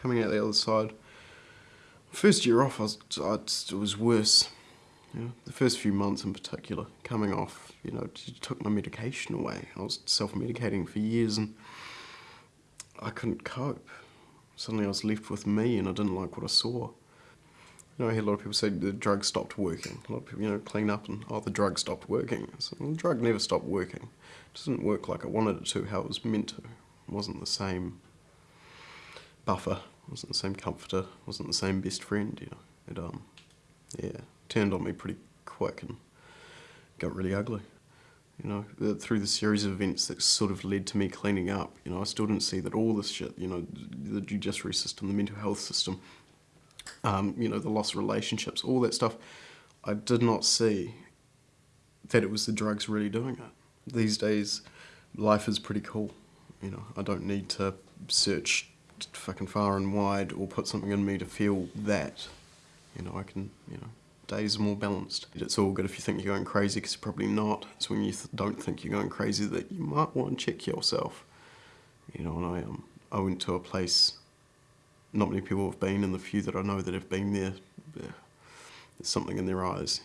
coming out the other side. First year off, I was, I, it was worse. The first few months in particular, coming off, you know, took my medication away. I was self-medicating for years and I couldn't cope. Suddenly I was left with me and I didn't like what I saw. You know, I hear a lot of people say the drug stopped working. A lot of people, you know, clean up and, oh, the drug stopped working. So, well, the drug never stopped working. It didn't work like I wanted it to, how it was meant to. It wasn't the same buffer, wasn't the same comforter, wasn't the same best friend, you know. It, um, yeah, turned on me pretty quick and got really ugly. You know, through the series of events that sort of led to me cleaning up, you know, I still didn't see that all this shit, you know, the judiciary system, the mental health system, um, you know, the loss of relationships, all that stuff, I did not see that it was the drugs really doing it. These days, life is pretty cool. You know, I don't need to search fucking far and wide or put something in me to feel that. You know, I can, you know, days are more balanced. It's all good if you think you're going crazy because you're probably not. It's when you th don't think you're going crazy that you might want to check yourself. You know, and I, um, I went to a place not many people have been and the few that I know that have been there, there's something in their eyes.